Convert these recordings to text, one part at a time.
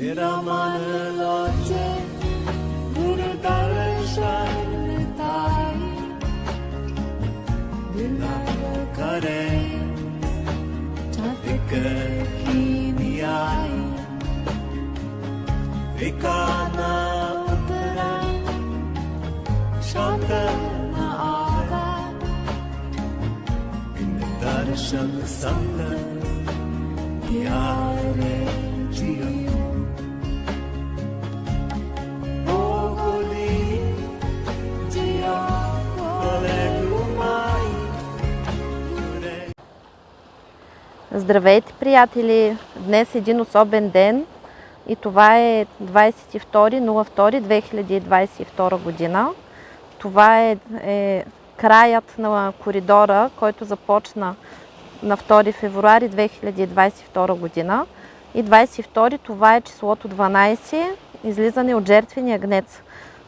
Viramanıloce Murudarışanıtai Dinakare Çatıkıkiniyai Vikana Uttara Şantana Aga Dindarışanı Sandı Diyare Ciyanı Здравейте, приятели! Днес е един особен ден и това е 22.02.2022 година. Това е, е краят на коридора, който започна на 2 февруари 2022 година. И 22 това е числото 12, излизане от жертвения гнец.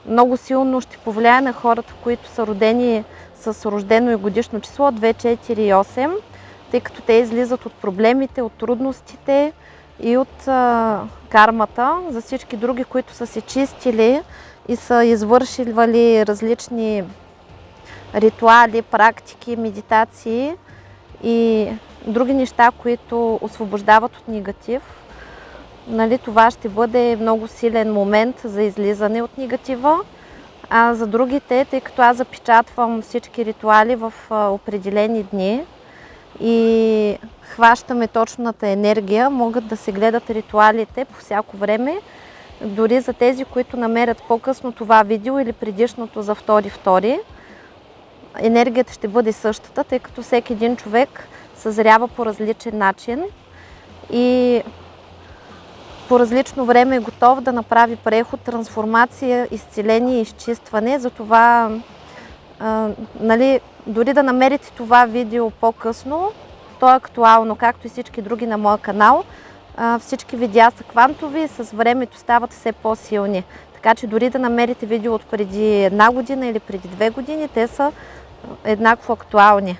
Много силно ще повлияе на хората, които са родени с рождено и годишно число 2, 4 и 8 тъй като те излизат от проблемите, от трудностите и от а, кармата. За всички други, които са се чистили и са извършили различни ритуали, практики, медитации и други неща, които освобождават от негатив, нали, това ще бъде много силен момент за излизане от негатива. А за другите, тъй като аз запечатвам всички ритуали в определени дни, и хващаме точната енергия, могат да се гледат ритуалите по всяко време. Дори за тези, които намерят по-късно това видео или предишното за втори-втори, енергията ще бъде същата, тъй като всеки един човек съзрява по различен начин и по различно време е готов да направи преход, трансформация, изцеление изчистване. Затова а, нали, дори да намерите това видео по-късно, то е актуално, както и всички други на моя канал. Всички видеа са квантови и с времето стават все по-силни. Така че дори да намерите видео от преди една година или преди две години, те са еднакво актуални.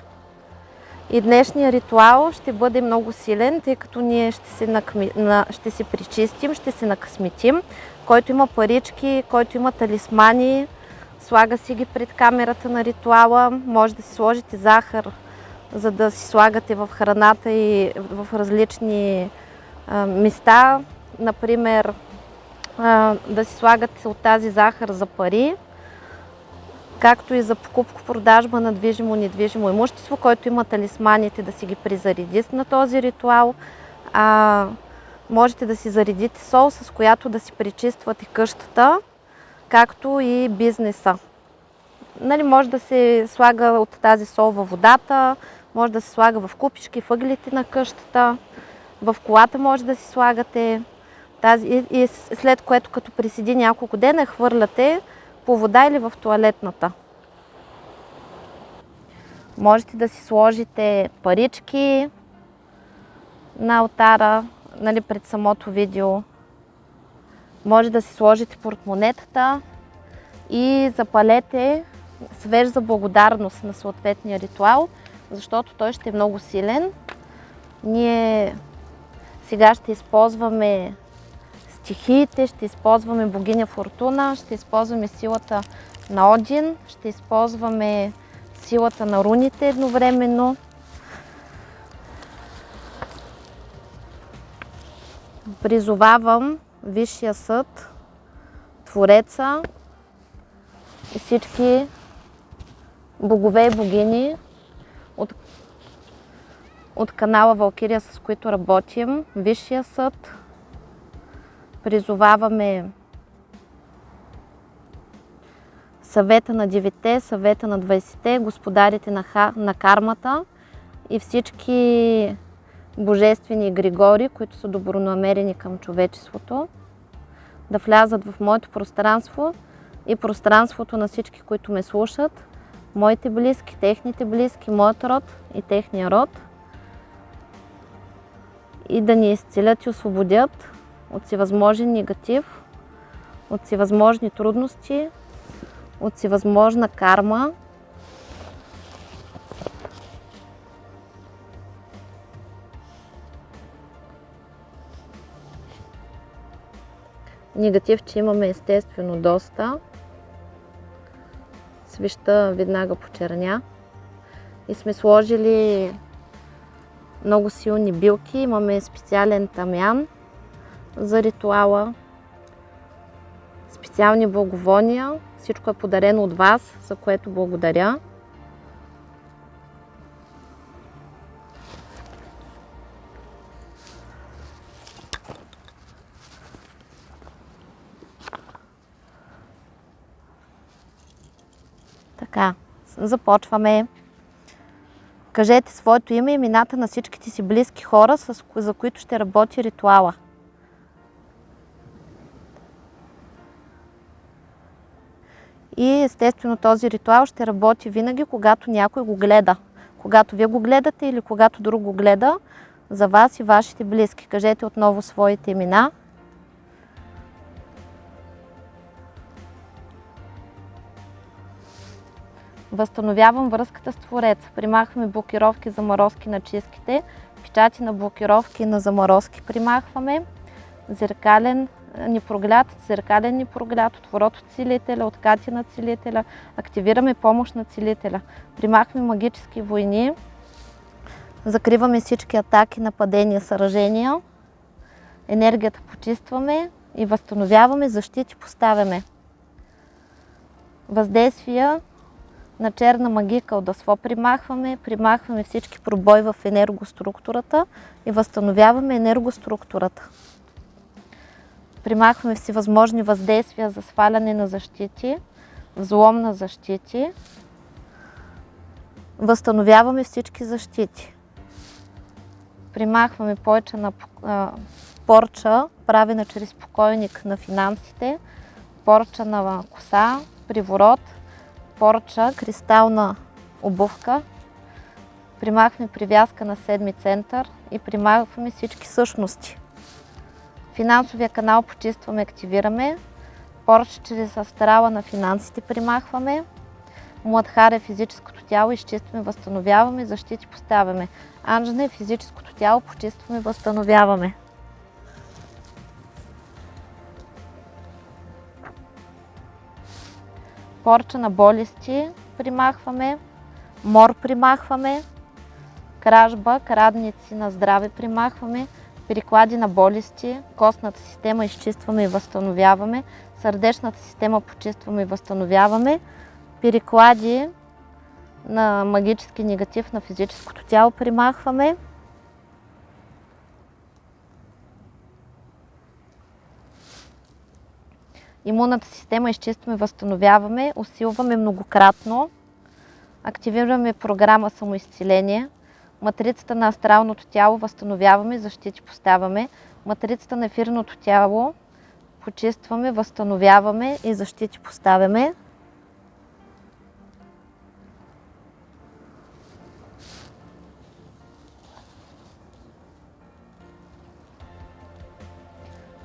И днешния ритуал ще бъде много силен, тъй като ние ще се, накми... ще се причистим, ще се накъсметим. Който има парички, който има талисмани, Слага си ги пред камерата на ритуала. Може да си сложите захар, за да си слагате в храната и в различни а, места. Например, а, да си слагате от тази захар за пари, както и за покупко-продажба на движимо-недвижимо имущество, който има талисманите да си ги призареди на този ритуал. А, можете да си заредите сол, с която да си пречиствате къщата както и бизнеса. Нали, може да се слага от тази сол във водата, може да се слага в купички, въглите на къщата, в колата може да си слагате. Тази, и, и след което като приседи няколко дена, хвърляте по вода или в туалетната. Можете да си сложите парички на алтара, нали, пред самото видео. Може да си сложите портмонетата и запалете свеж за благодарност на съответния ритуал, защото той ще е много силен. Ние сега ще използваме стихиите, ще използваме богиня Фортуна, ще използваме силата на Один, ще използваме силата на руните едновременно. Призовавам Висшия съд, Твореца и всички богове и богини от, от канала Валкирия, с които работим, Висшия съд. Призоваваме съвета на девете, съвета на 20-те, господарите на, на кармата и всички божествени Григори, които са добронамерени към човечеството, да влязат в моето пространство и пространството на всички, които ме слушат, моите близки, техните близки, моят род и техния род и да ни изцелят и освободят от всевъзможен негатив, от всевъзможни трудности, от всевъзможна карма, негативче имаме естествено доста. Свеща веднага почерня. И сме сложили много силни билки. Имаме специален тамян за ритуала. Специални благовония. Всичко е подарено от вас, за което благодаря. Така, започваме. Кажете своето име и имената на всичките си близки хора, за които ще работи ритуала. И естествено този ритуал ще работи винаги, когато някой го гледа. Когато вие го гледате или когато друг го гледа, за вас и вашите близки. Кажете отново своите имена. Възстановявам връзката с Твореца. Примахваме блокировки, заморозки на чистките, печати на блокировки на заморозки примахваме. Зеркален непроглед, зеркален непроглед, отворот от целителя, откати на целителя, активираме помощ на целителя. Примахваме магически войни, закриваме всички атаки, нападения, съражения, енергията почистваме и възстановяваме, защити поставяме. Въздействия на черна магия кълдасво примахваме, примахваме всички пробой в енергоструктурата и възстановяваме енергоструктурата. Примахваме всевъзможни въздействия за сваляне на защити, взлом на защити. Възстановяваме всички защити. Примахваме повече на порча, правена чрез покойник на финансите, порча на коса, приворот, порча, кристална обувка, примахваме привязка на седми център и примахваме всички същности. Финансовия канал почистваме, активираме. Порч чрез астрала на финансите примахваме. Младхар е физическото тяло, изчистваме, възстановяваме, защити поставяме. Анжна е физическото тяло, почистваме, възстановяваме. Порча на болести примахваме. Мор примахваме. Кражба, крадници на здраве примахваме переклади на болести, костната система изчистваме и възстановяваме, сърдечната система почистваме и възстановяваме, переклади на магически негатив на физическото тяло примахваме. Имунната система изчистваме, възстановяваме, усилваме многократно, активираме програма самоизцеление – Матрицата на астралното тяло възстановяваме, защити поставяме. Матрицата на ефирното тяло почистваме, възстановяваме и защити поставяме.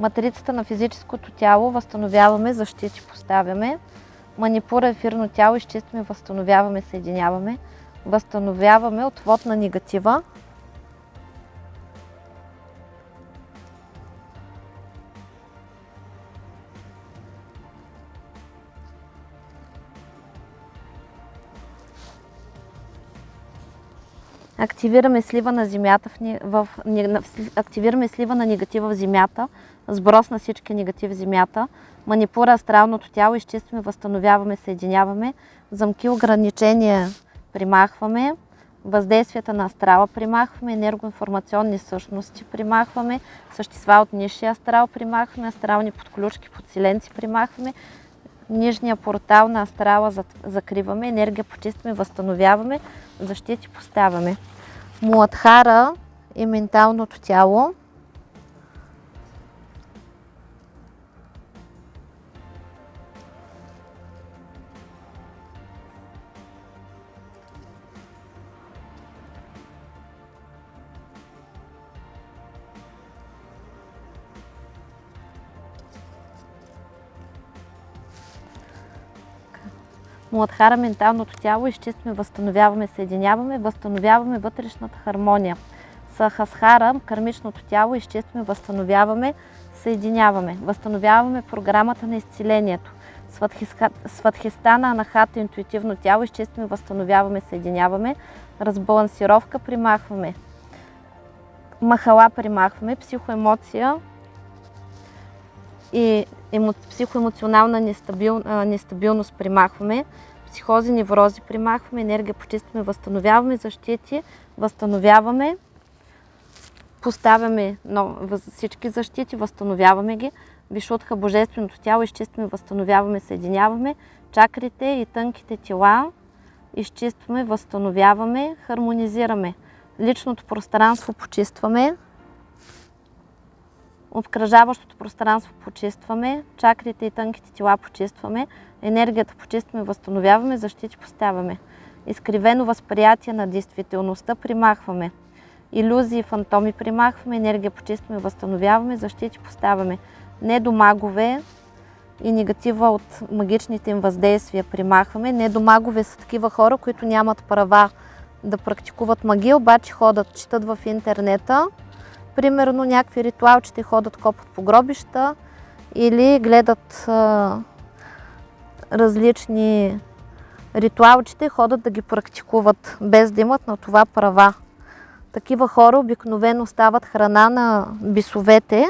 Матрицата на физическото тяло възстановяваме, защити поставяме. Манипура ефирно тяло изчистваме, възстановяваме, съединяваме възстановяваме отвод на негатива. Активираме слива на земята в, в, активираме слива на негатива в земята, сброс на всички негативи в земята, манипура астралното тяло, изчистваме, възстановяваме, съединяваме, замки ограничения примахваме, въздействията на астрала примахваме, енергоинформационни същности примахваме, същества от нишия астрал примахваме, астрални подключки, подсиленци примахваме, нижния портал на астрала закриваме, енергия почистваме, възстановяваме, защити поставяме. Муадхара и менталното тяло Муладхара менталното тяло изчистваме, възстановяваме, съединяваме, възстановяваме вътрешната хармония. Сахасхара, кармичното тяло, изчистваме, възстановяваме, съединяваме. Възстановяваме програмата на изцелението. Сватхистана, анахата, интуитивно тяло, изчистваме, възстановяваме, съединяваме. Разбалансировка, примахваме. Махала примахваме, психоемоция и емо, психоемоционална нестабил, нестабилност примахваме, психози, неврози примахваме, енергия почистваме, възстановяваме, защити, възстановяваме, поставяме всички защити, възстановяваме ги, вишутха божественото тяло, изчистваме, възстановяваме, съединяваме, чакрите и тънките тела, изчистваме, възстановяваме, хармонизираме. Личното пространство почистваме, обкръжаващото пространство почистваме, чакрите и тънките тела почистваме, енергията почистваме, възстановяваме, защити поставяме. Изкривено възприятие на действителността примахваме. Иллюзии и фантоми примахваме, енергия почистваме, възстановяваме, защити поставяме. Недомагове и негатива от магичните им въздействия примахваме. Недомагове са такива хора, които нямат права да практикуват магия, обаче ходят, четат в интернета. Примерно някакви ритуалчета ходят, копат по гробища или гледат а, различни ритуалчета ходят да ги практикуват, без да имат на това права. Такива хора обикновено стават храна на бисовете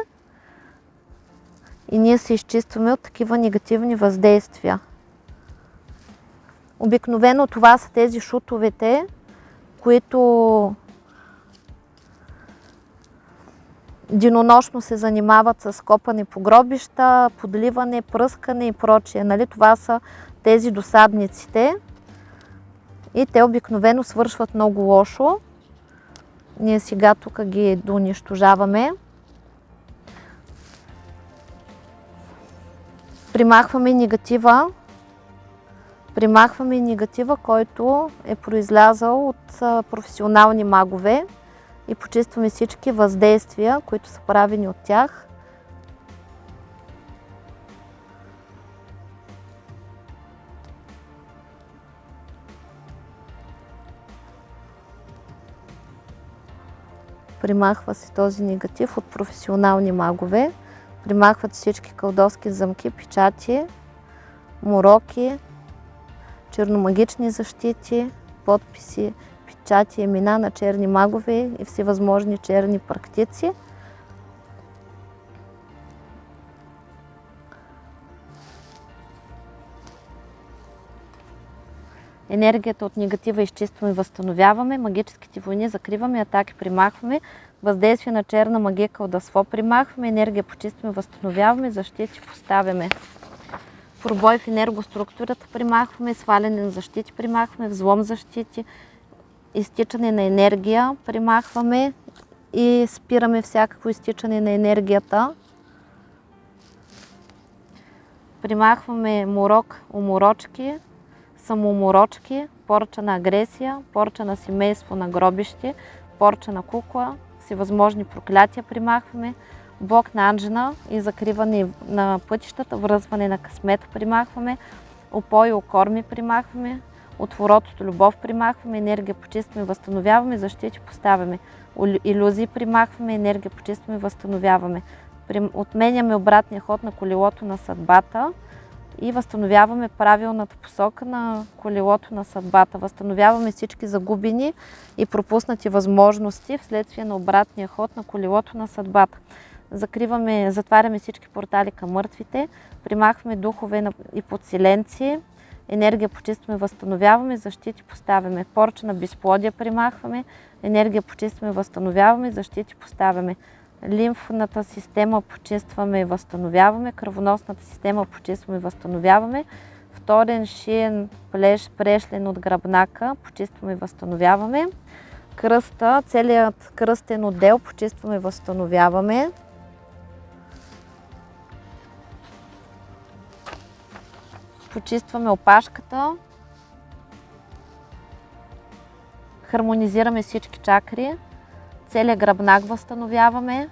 и ние се изчистваме от такива негативни въздействия. Обикновено това са тези шутовете, които денонощно се занимават с копане по гробища, подливане, пръскане и прочие. Нали? Това са тези досадниците и те обикновено свършват много лошо. Ние сега тук ги донищожаваме. Примахваме негатива, примахваме негатива, който е произлязал от професионални магове и почистваме всички въздействия, които са правени от тях. Примахва се този негатив от професионални магове. Примахват всички кълдовски замки, печати, мороки, черномагични защити, подписи, печати, имена на черни магове и всевъзможни черни практици. Енергията от негатива изчистваме и възстановяваме, магическите войни закриваме, атаки примахваме, въздействие на черна магия кълдаство примахваме, енергия почистваме, възстановяваме, защити поставяме. Пробой в енергоструктурата примахваме, сваляне на защити примахваме, взлом защити, изтичане на енергия примахваме и спираме всякакво изтичане на енергията. Примахваме морок, уморочки, самоуморочки, порча на агресия, порча на семейство на гробище, порча на кукла, всевъзможни проклятия примахваме, блок на анжена и закриване на пътищата, връзване на късмета примахваме, опой и окорми примахваме, отворотото любов примахваме, енергия почистваме, възстановяваме, защити поставяме, иллюзии примахваме, енергия почистваме, възстановяваме. Отменяме обратния ход на колелото на съдбата и възстановяваме правилната посока на колелото на съдбата. Възстановяваме всички загубени и пропуснати възможности вследствие на обратния ход на колелото на съдбата. Закриваме, затваряме всички портали към мъртвите, примахваме духове и подселенци, енергия почистваме, възстановяваме, защити поставяме. Порча на безплодие примахваме, енергия почистваме, възстановяваме, защити поставяме. Лимфната система почистваме и възстановяваме, кръвоносната система почистваме и възстановяваме. Вторен шиен плеш, прешлен от гръбнака почистваме и възстановяваме. Кръста, целият кръстен отдел почистваме и възстановяваме. Почистваме опашката, хармонизираме всички чакри, целият гръбнак възстановяваме,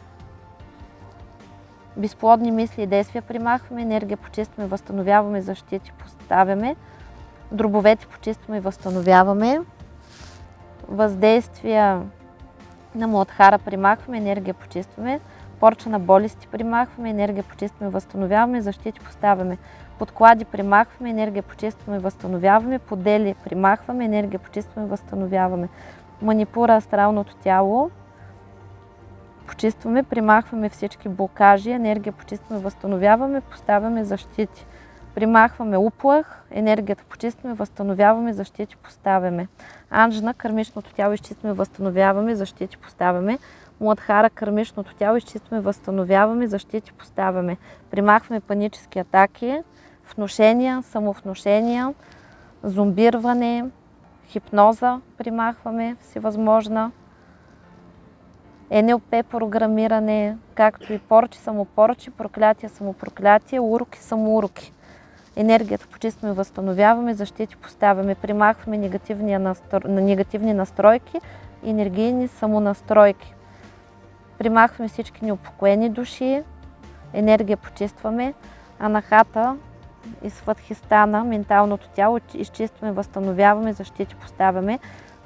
безплодни мисли и действия примахваме, енергия почистваме, възстановяваме, защити поставяме, дробовете почистваме и възстановяваме, въздействия на Младхара примахваме, енергия почистваме. Порча на болести примахваме, енергия почистваме, възстановяваме, защити поставяме. Подклади примахваме, енергия почистваме, възстановяваме. Подели примахваме, енергия почистваме, възстановяваме. Манипура астралното тяло. Почистваме, примахваме всички блокажи, енергия почистваме, възстановяваме, поставяме защити. Примахваме уплах, енергията почистваме, възстановяваме, защити поставяме. Анжна, кърмичното тяло изчистваме, възстановяваме, защити поставяме. Младхара, кърмичното тяло изчистваме, възстановяваме, защити поставяме. Примахваме панически атаки, внушения, самовнушения, зомбирване, хипноза примахваме всевъзможна. НЛП програмиране, както и порчи, самопорчи, проклятия, самопроклятия, уроки, самоуроки. Енергията почистваме, възстановяваме, защити поставяме, примахваме настро... негативни настройки, енергийни самонастройки. Примахваме всички неупокоени души, енергия почистваме, анахата и сватхистана, менталното тяло, изчистваме, възстановяваме, защити поставяме,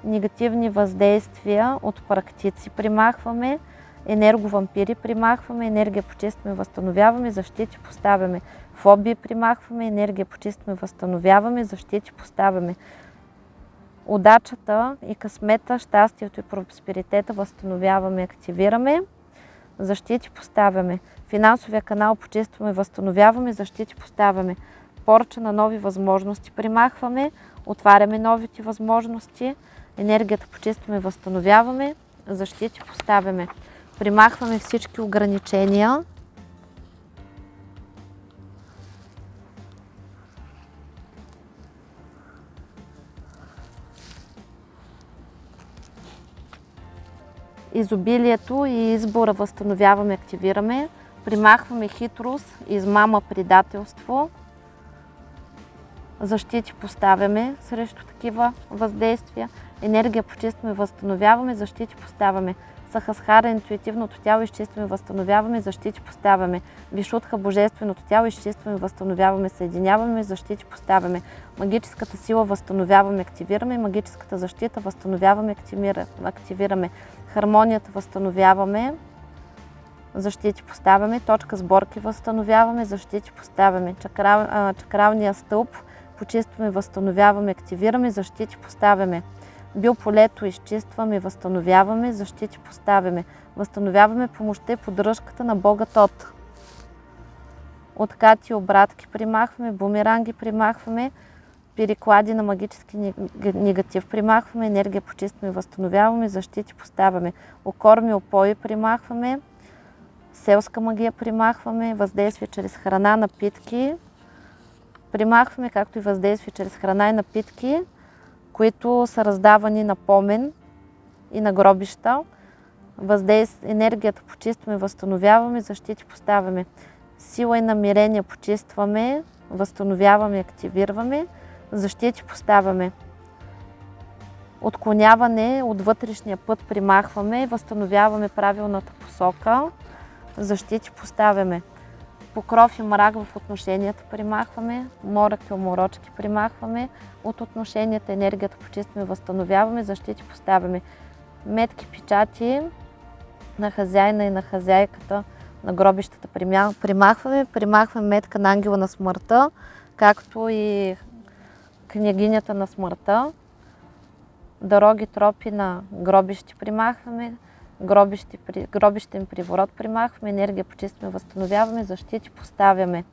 негативни въздействия от практици примахваме, енерговампири примахваме, енергия почистваме, възстановяваме, защити поставяме, фобии примахваме, енергия почистваме, възстановяваме, защити поставяме. Удачата и късмета, щастието и просперитета възстановяваме, активираме, защити поставяме. Финансовия канал почистваме, възстановяваме, защити поставяме. Порча на нови възможности примахваме, отваряме новите възможности, енергията почистваме, възстановяваме, защити поставяме. Примахваме всички ограничения, изобилието и избора възстановяваме, активираме, примахваме хитрост, измама, предателство, защити поставяме срещу такива въздействия, енергия почистваме, възстановяваме, защити поставяме, Сахасхара, интуитивното тяло, изчистваме, възстановяваме, защити поставяме. Вишутха, божественото тяло, изчистваме, възстановяваме, съединяваме, защити поставяме. Магическата сила възстановяваме, активираме. Магическата защита възстановяваме, активираме. Хармонията възстановяваме, защити поставяме. Точка сборки възстановяваме, защити поставяме. Чакрал, чакралния стълб почистваме, възстановяваме, активираме, защити поставяме. Биополето изчистваме, възстановяваме, защити поставяме. Възстановяваме помощта и поддръжката на Бога Тот. Откати обратки примахваме, бумеранги примахваме, переклади на магически негатив примахваме, енергия почистваме, възстановяваме, защити поставяме. Окорми, опои примахваме, селска магия примахваме, въздействие чрез храна, напитки. Примахваме, както и въздействие чрез храна и напитки които са раздавани на помен и на гробища. Въздейс... Енергията почистваме, възстановяваме, защити поставяме. Сила и намерение почистваме, възстановяваме, активираме, защити поставяме. Отклоняване от вътрешния път примахваме, възстановяваме правилната посока, защити поставяме покров и мрак в отношенията примахваме, морък и уморочки примахваме, от отношенията енергията почистваме, възстановяваме, защити поставяме. Метки, печати на хазяина и на хазяйката на гробищата примахваме, примахваме метка на ангела на смъртта, както и княгинята на смъртта. Дороги, тропи на гробищи примахваме, гробище, гробищен приворот примахваме, енергия почистваме, възстановяваме, защити поставяме.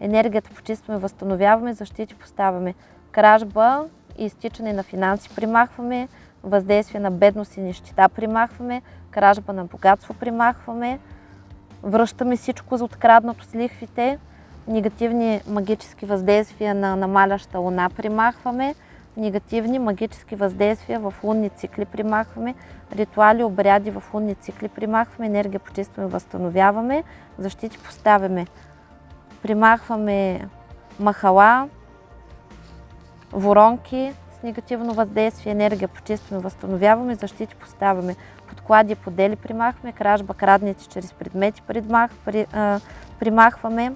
Енергията почистваме, възстановяваме, защити поставяме. Кражба и изтичане на финанси примахваме, въздействие на бедност и нищета примахваме, кражба на богатство примахваме, връщаме всичко за откраднато с лихвите, негативни магически въздействия на намаляща луна примахваме, негативни магически въздействия в лунни цикли примахваме, ритуали, обряди в лунни цикли примахваме, енергия почистваме, възстановяваме, защити поставяме. Примахваме махала, воронки с негативно въздействие, енергия почистваме, възстановяваме, защити поставяме. Подклади, подели примахваме, кражба, крадници чрез предмети примахваме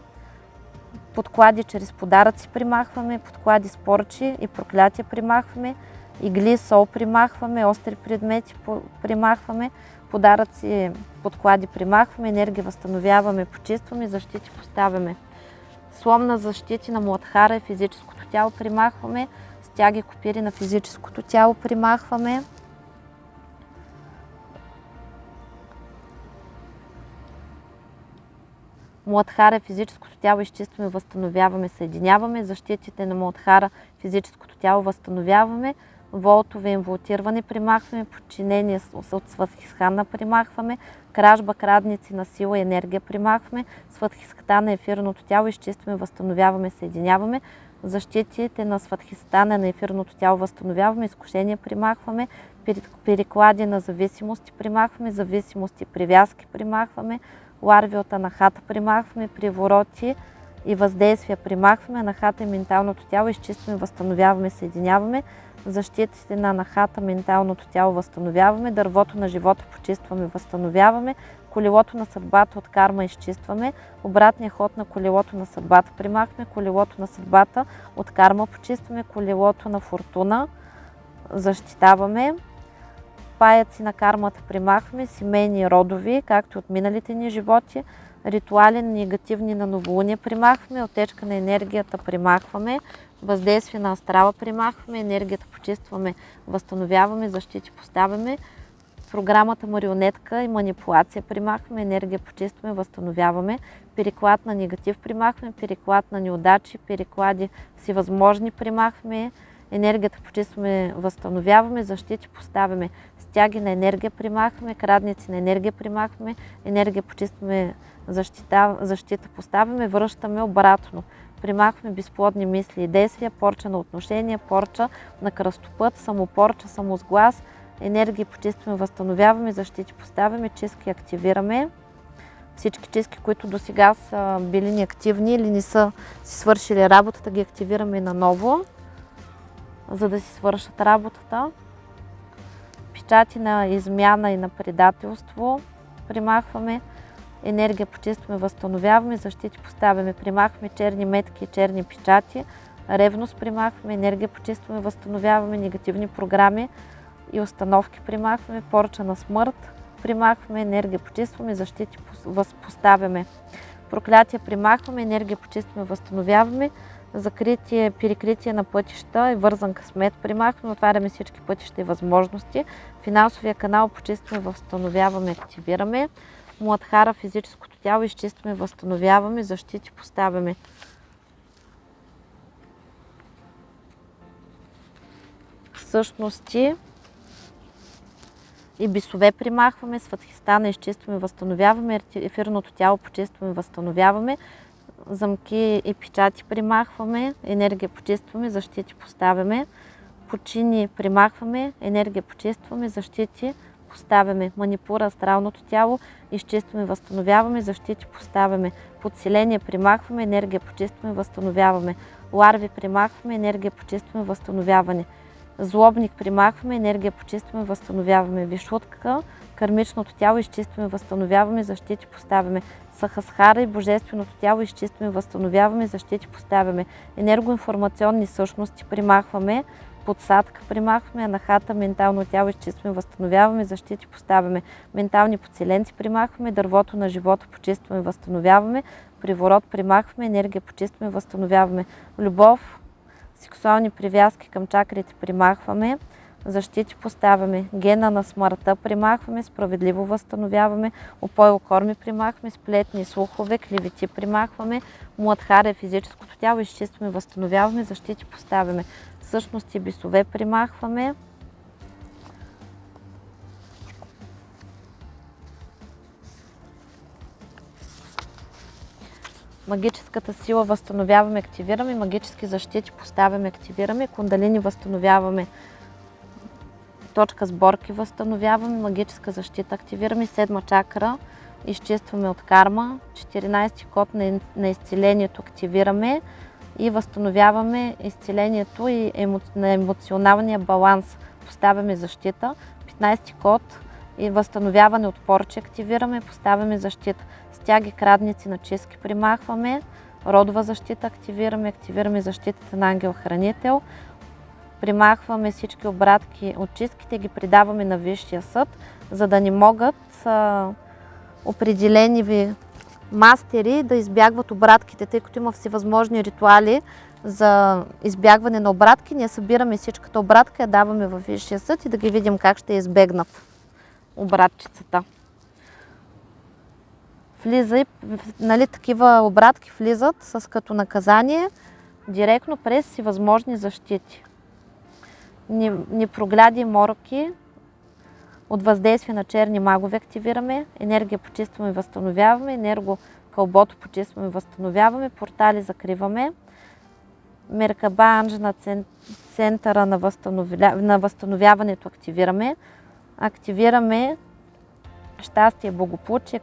подклади чрез подаръци примахваме, подклади с порчи и проклятия примахваме, игли, сол примахваме, остри предмети примахваме, подаръци, подклади примахваме, енергия възстановяваме, почистваме, защити поставяме. Слом на защити на Младхара и физическото тяло примахваме, стяги, копири на физическото тяло примахваме. Младхара физическото тяло изчистваме, възстановяваме, съединяваме. Защитите на Младхара физическото тяло възстановяваме. Волтове инволтиране примахваме, подчинение от сватхисхана примахваме, кражба, крадници на сила и енергия примахваме, сватхисхана ефирното тяло изчистваме, възстановяваме, съединяваме. Защитите на сватхистана на ефирното тяло възстановяваме, изкушения примахваме, переклади на зависимости примахваме, зависимости, привязки примахваме, ларви от анахата примахваме, привороти и въздействия примахваме, анахата и менталното тяло изчистваме, възстановяваме, съединяваме, защитите на анахата, менталното тяло възстановяваме, дървото на живота почистваме, възстановяваме, колелото на съдбата от карма изчистваме, обратния ход на колелото на съдбата примахваме, колелото на съдбата от карма почистваме, колелото на фортуна защитаваме, паяци на кармата примахваме, семейни родови, както от миналите ни животи, ритуали негативни на новолуние примахваме, отечка на енергията примахваме, въздействие на астрала примахваме, енергията почистваме, възстановяваме, защити поставяме, програмата марионетка и манипулация примахваме, енергия почистваме, възстановяваме, переклад на негатив примахваме, переклад на неудачи, переклади всевъзможни примахваме, енергията почистваме, възстановяваме, защити поставяме, стяги на енергия примахваме, крадници на енергия примахваме, енергия почистваме, защита, защита поставяме, връщаме обратно. Примахваме безплодни мисли и действия, порча на отношения, порча на кръстопът, самопорча, самосглас, енергия почистваме, възстановяваме, защити поставяме, чистки активираме. Всички чистки, които до сега са били неактивни или не са си свършили работата, ги активираме наново, за да си свършат работата. Печати на измяна и на предателство примахваме енергия почистваме, възстановяваме, защити поставяме, примахваме черни метки и черни печати, ревност примахваме, енергия почистваме, възстановяваме, негативни програми и установки примахваме, порча на смърт, примахваме, енергия почистваме, защити възпоставяме. Проклятие примахваме, енергия почистваме, възстановяваме, закритие, перекритие на пътища и вързан късмет. Примахваме, отваряме всички пътища и възможности, финансовия канал почистваме, възстановяваме, активираме, Младхара, физическото тяло, изчистваме, възстановяваме, защити поставяме. Същности и бисове примахваме, сватхистана изчистваме, възстановяваме, ефирното тяло почистваме, възстановяваме, замки и печати примахваме, енергия почистваме, защити поставяме, почини примахваме, енергия почистваме, защити поставяме, манипура астралното тяло, изчистваме, възстановяваме, защити поставяме, подселение примахваме, енергия почистваме, възстановяваме, ларви примахваме, енергия почистваме, възстановяване, злобник примахваме, енергия почистваме, възстановяваме, вишутка, кармичното тяло изчистваме, възстановяваме, защити поставяме, сахасхара и божественото тяло изчистваме, възстановяваме, защити поставяме, енергоинформационни същности примахваме, подсадка примахваме, анахата, ментално тяло изчистваме, възстановяваме, защити поставяме, ментални подселенци примахваме, дървото на живота почистваме, възстановяваме, приворот примахваме, енергия почистваме, възстановяваме, любов, сексуални привязки към чакрите примахваме, защити поставяме, гена на смъртта примахваме, справедливо възстановяваме, опой корми примахваме, сплетни слухове, кливити примахваме, младхаре физическото тяло изчистваме, възстановяваме, защити поставяме, същности бисове примахваме. Магическата сила възстановяваме, активираме, магически защити поставяме, активираме, кундалини възстановяваме, точка сборки възстановяваме, магическа защита активираме, седма чакра изчистваме от карма, 14 код на изцелението активираме, и възстановяваме изцелението и емо, на емоционалния баланс. Поставяме защита. 15 код и възстановяване от порче активираме, поставяме защита. Стяги, крадници на чистки примахваме. Родова защита активираме, активираме защитата на ангел-хранител. Примахваме всички обратки от чистките, ги придаваме на Висшия съд, за да не могат а, определени ви мастери да избягват обратките, тъй като има всевъзможни ритуали за избягване на обратки. Ние събираме всичката обратка, я даваме във Висшия съд и да ги видим как ще избегнат обратчицата. Влиза и, нали, такива обратки влизат с като наказание директно през всевъзможни защити. Непрогляди мороки, от въздействие на черни магове активираме, енергия почистваме и възстановяваме, енерго кълбото почистваме и възстановяваме, портали закриваме, Меркаба Анж на центъра на, възстановя... на възстановяването активираме, активираме щастие, благополучие,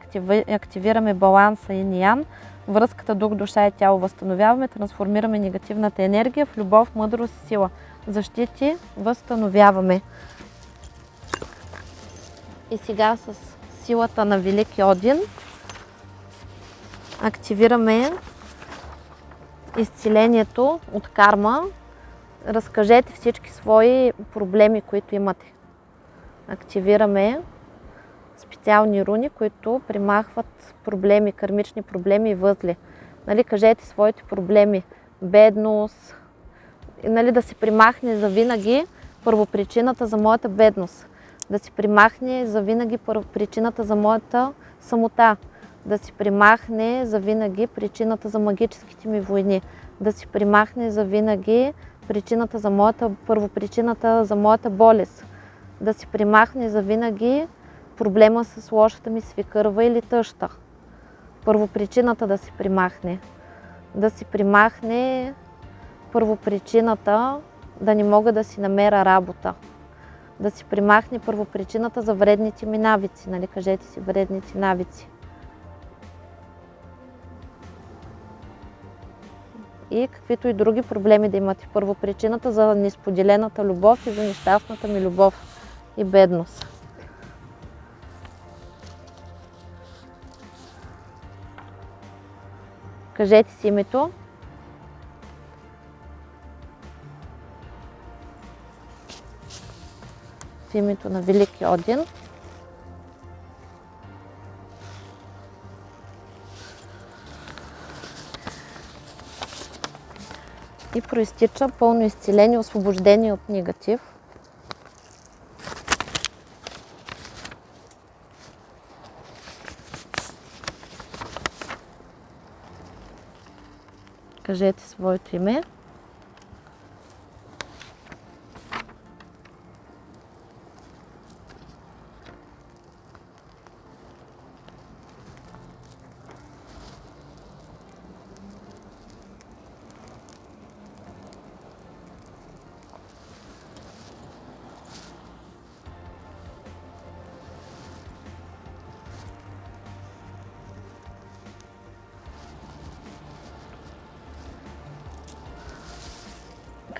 активираме баланса и ниян, връзката дух, душа и тяло възстановяваме, трансформираме негативната енергия в любов, мъдрост и сила. Защити възстановяваме. И сега с силата на Велики Один активираме изцелението от карма. Разкажете всички свои проблеми, които имате. Активираме специални руни, които примахват проблеми, кармични проблеми и възли. Нали, кажете своите проблеми. Бедност, нали, да се примахне за винаги първопричината за моята бедност. Да се примахне за винаги причината за моята самота. Да се примахне за винаги причината за магическите ми войни. Да се примахне за винаги причината за моята, първопричината за моята болест. Да се примахне за винаги проблема с лошата ми свикърва или тъща. Първопричината да се примахне. Да си примахне първопричината да не мога да си намеря работа. Да си примахне първопричината за вредните ми навици. Нали, кажете си вредните навици. И каквито и други проблеми да имате. Първопричината за несподелената любов и за нещастната ми любов и бедност. Кажете си името. В името на Велики Один. И проистича пълно изцеление, освобождение от негатив. кажете своето име.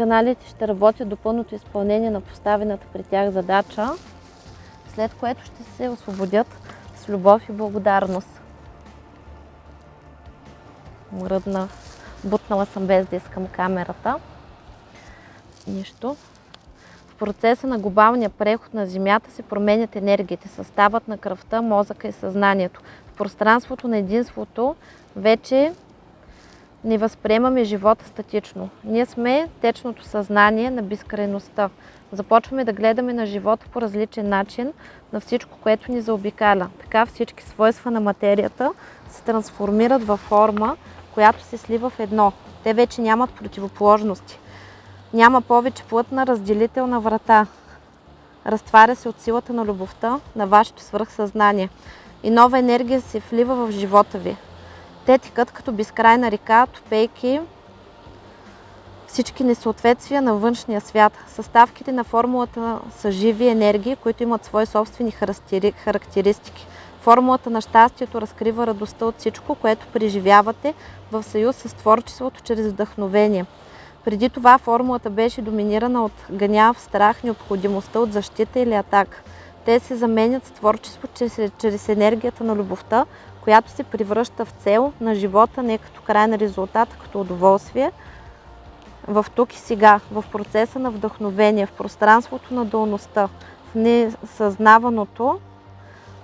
Каналите ще работят до пълното изпълнение на поставената при тях задача, след което ще се освободят с любов и благодарност. Мръдна, бутнала съм без да искам камерата. Нищо. В процеса на глобалния преход на Земята се променят енергиите, съставът на кръвта, мозъка и съзнанието. В пространството на единството вече не възприемаме живота статично. Ние сме течното съзнание на безкрайността. Започваме да гледаме на живота по различен начин, на всичко, което ни заобикаля. Така всички свойства на материята се трансформират във форма, която се слива в едно. Те вече нямат противоположности. Няма повече плътна разделителна врата. Разтваря се от силата на любовта на вашето свръхсъзнание. И нова енергия се влива в живота ви. Те текат като безкрайна река, топейки всички несъответствия на външния свят. Съставките на формулата са живи енергии, които имат свои собствени характеристики. Формулата на щастието разкрива радостта от всичко, което преживявате в съюз с творчеството чрез вдъхновение. Преди това формулата беше доминирана от гняв, страх, необходимостта от защита или атака. Те се заменят с творчество чрез, чрез енергията на любовта, която се превръща в цел на живота, не като крайен резултат, като удоволствие. в тук и сега, в процеса на вдъхновение, в пространството на долността, в несъзнаваното,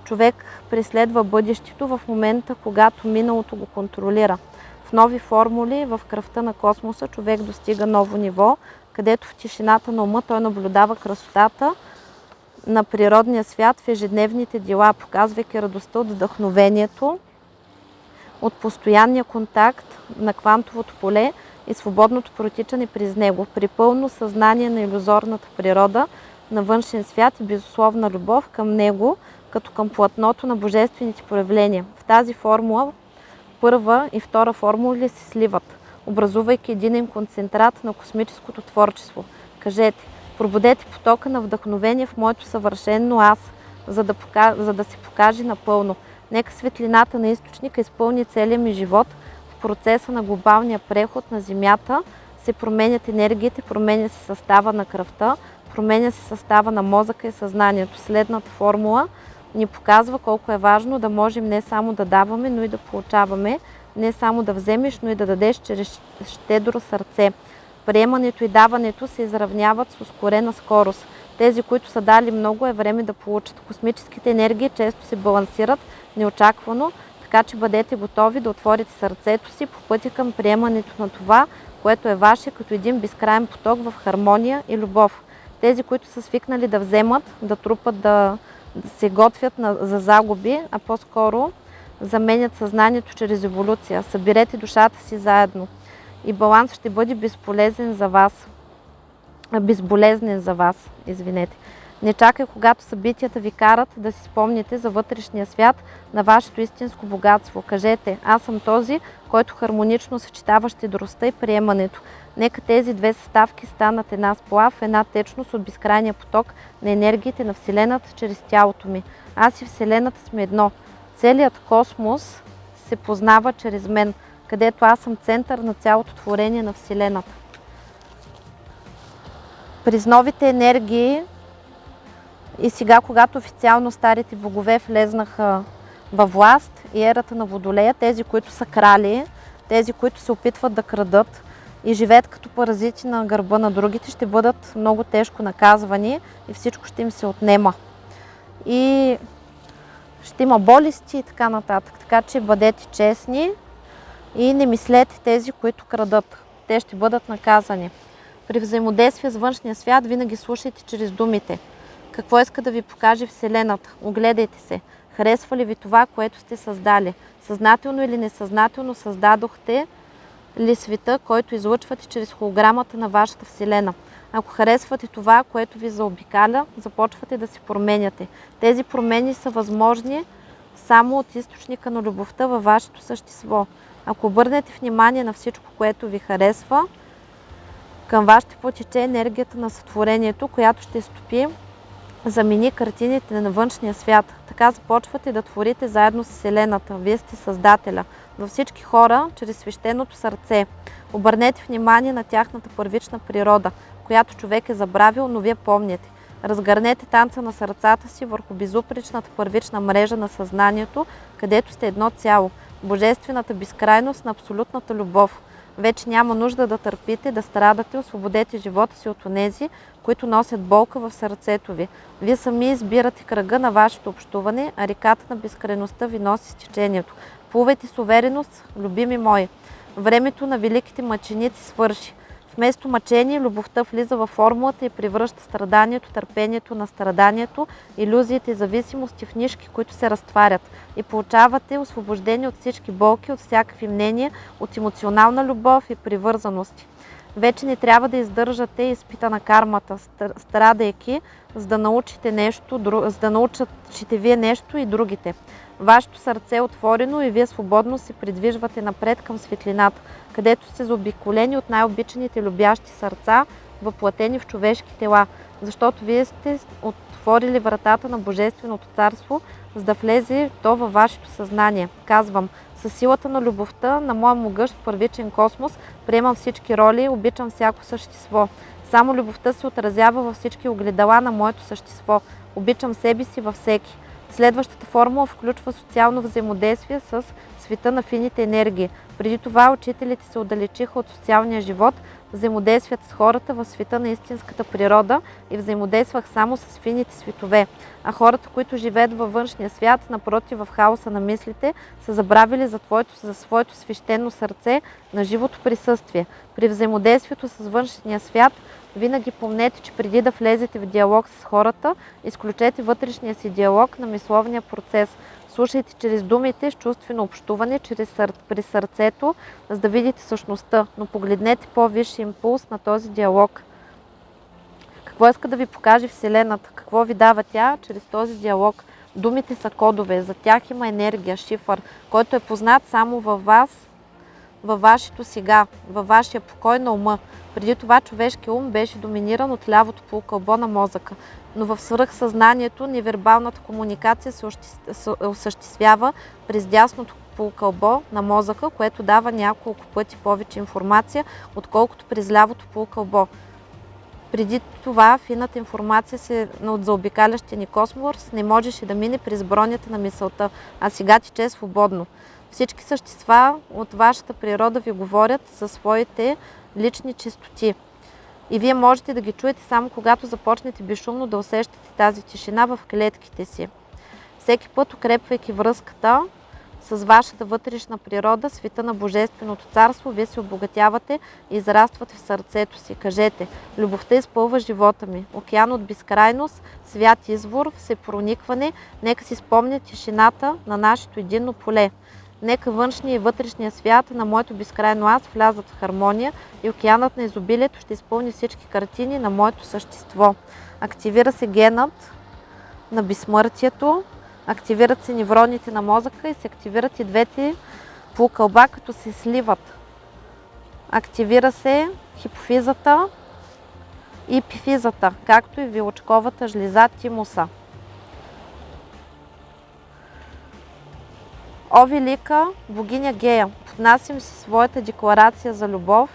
човек преследва бъдещето в момента, когато миналото го контролира. В нови формули, в кръвта на космоса, човек достига ново ниво, където в тишината на ума той наблюдава красотата на природния свят в ежедневните дела, показвайки радостта от вдъхновението, от постоянния контакт на квантовото поле и свободното протичане през него, при пълно съзнание на иллюзорната природа, на външен свят и безусловна любов към него, като към платното на божествените проявления. В тази формула първа и втора формули се сливат, образувайки единен концентрат на космическото творчество. Кажете, пробудете потока на вдъхновение в моето съвършено аз, за да, пока... за да се покаже напълно. Нека светлината на източника изпълни целия ми живот в процеса на глобалния преход на Земята, се променят енергиите, променя се състава на кръвта, променя се състава на мозъка и съзнанието. Следната формула ни показва колко е важно да можем не само да даваме, но и да получаваме, не само да вземеш, но и да дадеш чрез щедро сърце. Приемането и даването се изравняват с ускорена скорост. Тези, които са дали много, е време да получат. Космическите енергии често се балансират неочаквано, така че бъдете готови да отворите сърцето си по пътя към приемането на това, което е ваше, като един безкрайен поток в хармония и любов. Тези, които са свикнали да вземат, да трупат, да, се готвят на, за загуби, а по-скоро заменят съзнанието чрез еволюция. Съберете душата си заедно и баланс ще бъде безполезен за вас. Безболезнен за вас, извинете. Не чакай, когато събитията ви карат да си спомните за вътрешния свят на вашето истинско богатство. Кажете, аз съм този, който хармонично съчетава щедростта и приемането. Нека тези две съставки станат една сплав, една течност от безкрайния поток на енергиите на Вселената чрез тялото ми. Аз и Вселената сме едно. Целият космос се познава чрез мен, където аз съм център на цялото творение на Вселената. През новите енергии и сега, когато официално старите богове влезнаха във власт и ерата на Водолея, тези, които са крали, тези, които се опитват да крадат и живеят като паразити на гърба на другите, ще бъдат много тежко наказвани и всичко ще им се отнема. И ще има болести и така нататък. Така че бъдете честни и не мислете тези, които крадат. Те ще бъдат наказани. При взаимодействие с външния свят винаги слушайте чрез думите. Какво иска да ви покаже Вселената? Огледайте се. Харесва ли ви това, което сте създали? Съзнателно или несъзнателно създадохте ли света, който излъчвате чрез холограмата на вашата Вселена? Ако харесвате това, което ви заобикаля, започвате да се променяте. Тези промени са възможни само от източника на любовта във вашето същество. Ако обърнете внимание на всичко, което ви харесва, към вас ще потече енергията на сътворението, която ще стопи замени картините на външния свят. Така започвате да творите заедно с Вселената. Вие сте Създателя. Във всички хора, чрез свещеното сърце. Обърнете внимание на тяхната първична природа, която човек е забравил, но вие помните. Разгърнете танца на сърцата си върху безупречната първична мрежа на съзнанието, където сте едно цяло. Божествената безкрайност на абсолютната любов. Вече няма нужда да търпите, да страдате, освободете живота си от онези, които носят болка в сърцето ви. Вие сами избирате кръга на вашето общуване, а реката на безкрайността ви носи с течението. Плувайте с увереност, любими мои. Времето на великите мъченици свърши. Вместо мъчение, любовта влиза във формулата и превръща страданието, търпението на страданието, иллюзиите и зависимости в нишки, които се разтварят. И получавате освобождение от всички болки, от всякакви мнения, от емоционална любов и привързаности. Вече не трябва да издържате изпита на кармата, страдайки, за да научите нещо, за да научите вие нещо и другите. Вашето сърце е отворено и вие свободно се придвижвате напред към светлината, където сте заобиколени от най-обичаните любящи сърца, въплатени в човешки тела, защото вие сте отворили вратата на Божественото царство, за да влезе то във вашето съзнание. Казвам, със силата на любовта на моя могъщ първичен космос приемам всички роли, обичам всяко същество. Само любовта се отразява във всички огледала на моето същество. Обичам себе си във всеки. Следващата формула включва социално взаимодействие с света на фините енергии. Преди това учителите се отдалечиха от социалния живот, взаимодействията с хората в света на истинската природа и взаимодействах само с фините светове. А хората, които живеят във външния свят, напротив в хаоса на мислите, са забравили за, твоето, за своето свещено сърце на живото присъствие. При взаимодействието с външния свят винаги помнете, че преди да влезете в диалог с хората, изключете вътрешния си диалог на мисловния процес. Слушайте чрез думите с чувствено общуване, чрез сър... при сърцето, за да видите същността, но погледнете по-висши импулс на този диалог. Какво иска да ви покаже Вселената? Какво ви дава тя чрез този диалог? Думите са кодове, за тях има енергия, шифър, който е познат само във вас, във вашето сега, във вашия покой на ума. Преди това човешки ум беше доминиран от лявото полукълбо на мозъка, но в свръхсъзнанието невербалната комуникация се осъществява през дясното полукълбо на мозъка, което дава няколко пъти повече информация, отколкото през лявото полукълбо. Преди това фината информация се от заобикалящия ни космос не можеше да мине през бронята на мисълта, а сега тече свободно. Всички същества от вашата природа ви говорят за своите лични чистоти. И вие можете да ги чуете само когато започнете безшумно да усещате тази тишина в клетките си. Всеки път, укрепвайки връзката с вашата вътрешна природа, света на Божественото царство, вие се обогатявате и израствате в сърцето си. Кажете, любовта изпълва живота ми. Океан от безкрайност, свят извор, всепроникване, нека си спомня тишината на нашето единно поле. Нека външния и вътрешния свят на моето безкрайно аз влязат в хармония и океанът на изобилието ще изпълни всички картини на моето същество. Активира се генът на безсмъртието, активират се невроните на мозъка и се активират и двете полукълба, като се сливат. Активира се хипофизата и епифизата, както и вилочковата жлеза тимуса. О, велика богиня Гея, поднасям си своята декларация за любов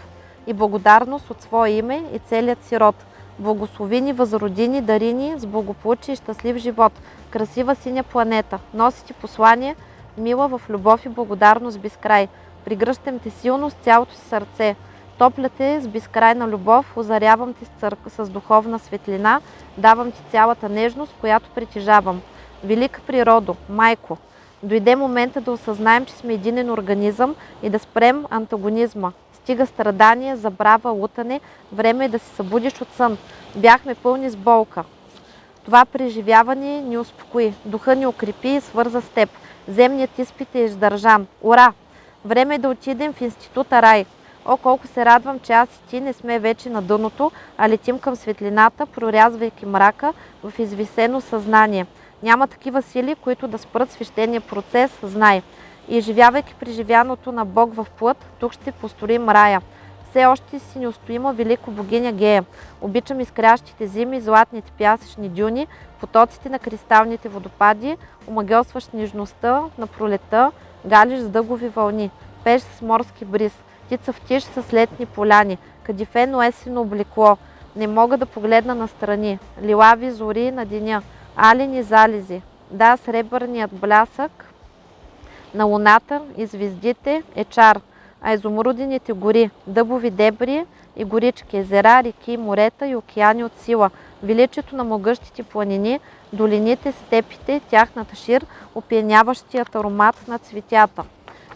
и благодарност от своя име и целият си род. Благослови ни, възроди ни, дари ни с благополучие и щастлив живот. Красива синя планета. Носи ти послание, мила в любов и благодарност без край. Пригръщам те силно с цялото си сърце. Топля те с безкрайна любов, озарявам ти с, цър... с духовна светлина, давам ти цялата нежност, която притежавам. Велика природо, майко, Дойде момента да осъзнаем, че сме единен организъм и да спрем антагонизма. Стига страдания, забрава, лутане, време е да се събудиш от сън. Бяхме пълни с болка. Това преживяване ни успокои. Духа ни укрепи и свърза с теб. Земният изпит е издържан. Ура! Време е да отидем в института Рай. О, колко се радвам, че аз и ти не сме вече на дъното, а летим към светлината, прорязвайки мрака в извисено съзнание. Няма такива сили, които да спрат свещения процес, знай. И живявайки преживяното на Бог в плът, тук ще построим рая. Все още си неустоима велико богиня Гея. Обичам изкрящите зими, златните пясъчни дюни, потоците на кристалните водопади, омагелстващ нежността на пролета, галиш с дъгови вълни, пеш с морски бриз, ти цъфтиш с летни поляни, кадифено есено облекло. Не мога да погледна настрани, лилави зори на деня, алени залези. Да, сребърният блясък на луната и звездите е чар, а изумрудените гори, дъбови дебри и горички, езера, реки, морета и океани от сила, величието на могъщите планини, долините, степите, тяхната шир, опияняващият аромат на цветята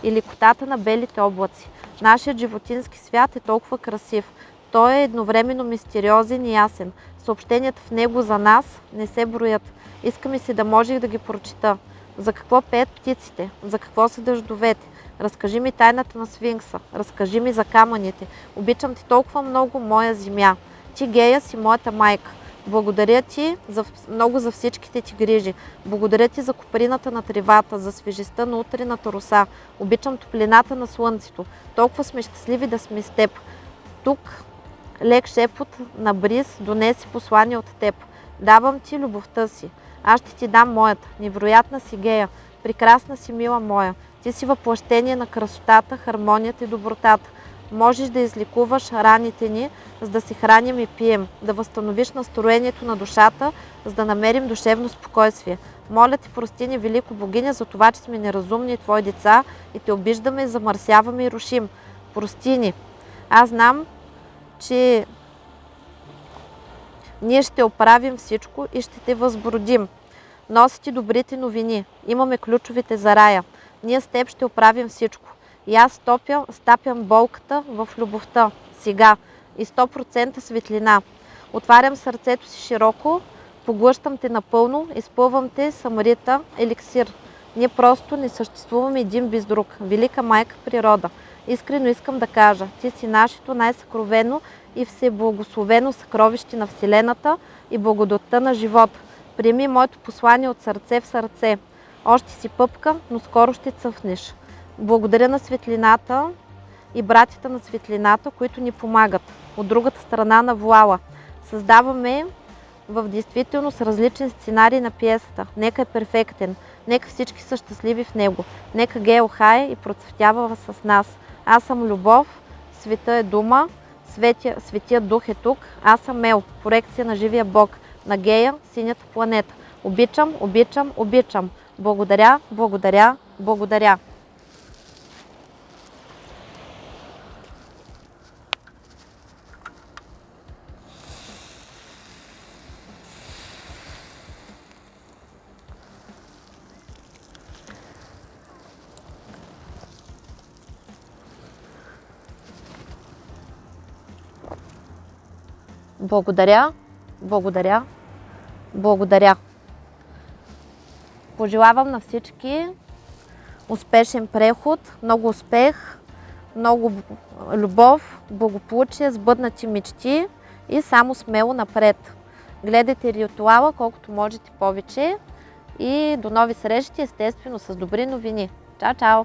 и лекотата на белите облаци. Нашият животински свят е толкова красив. Той е едновременно мистериозен и ясен. Съобщенията в него за нас не се броят. Искаме си да можех да ги прочита. За какво пеят птиците? За какво са дъждовете? Разкажи ми тайната на свинкса. Разкажи ми за камъните. Обичам ти толкова много, моя земя. Ти, Гея, си моята майка. Благодаря ти за, много за всичките ти грижи. Благодаря ти за коприната на тревата, за свежестта на утрената роса. Обичам топлината на слънцето. Толкова сме щастливи да сме с теб. Тук лек шепот на бриз донеси послание от теб. Давам ти любовта си. Аз ще ти дам моята. Невероятна си гея. Прекрасна си, мила моя. Ти си въплъщение на красотата, хармонията и добротата. Можеш да излекуваш раните ни, за да се храним и пием, да възстановиш настроението на душата, за да намерим душевно спокойствие. Моля ти, прости ни, Велико Богиня, за това, че сме неразумни Твои деца и те обиждаме, замърсяваме и рушим. Прости ни. Аз знам, че ние ще оправим всичко и ще те възбродим. Носи ти добрите новини. Имаме ключовите за рая. Ние с теб ще оправим всичко. И аз стопя, стапям болката в любовта. Сега. И 100% светлина. Отварям сърцето си широко, поглъщам те напълно, изпълвам те самарита, еликсир. Ние просто не съществуваме един без друг. Велика майка природа. Искрено искам да кажа, ти си нашето най-съкровено и всеблагословено съкровище на Вселената и благодатта на живота. Приеми моето послание от сърце в сърце. Още си пъпка, но скоро ще цъфнеш. Благодаря на светлината и братята на светлината, които ни помагат. От другата страна на вуала. Създаваме в действителност различен сценарий на пиесата. Нека е перфектен. Нека всички са щастливи в него. Нека Гео хай и процъфтява с нас. Аз съм любов, света е дума, светия, светия дух е тук. Аз съм Мел, проекция на живия Бог, на Гея, синята планета. Обичам, обичам, обичам. Благодаря, благодаря, благодаря. Благодаря, благодаря, благодаря. Пожелавам на всички успешен преход, много успех, много любов, благополучие, сбъднати мечти и само смело напред. Гледайте ритуала колкото можете повече и до нови срещи, естествено с добри новини. Чао, чао!